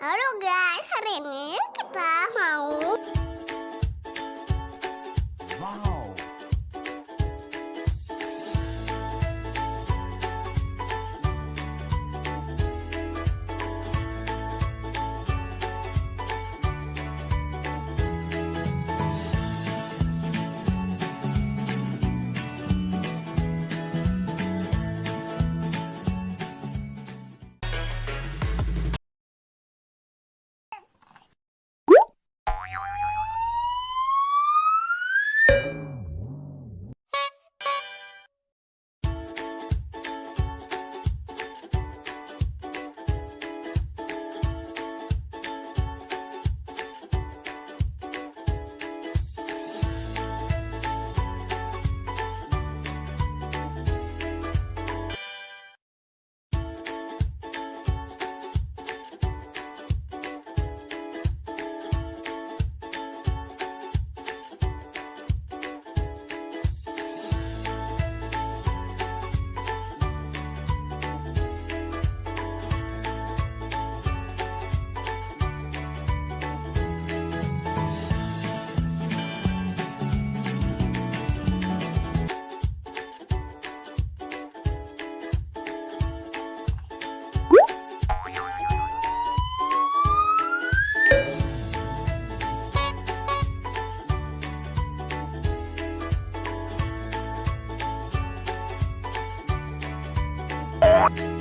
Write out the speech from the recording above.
Halo guys, hari ini kita mau Talk.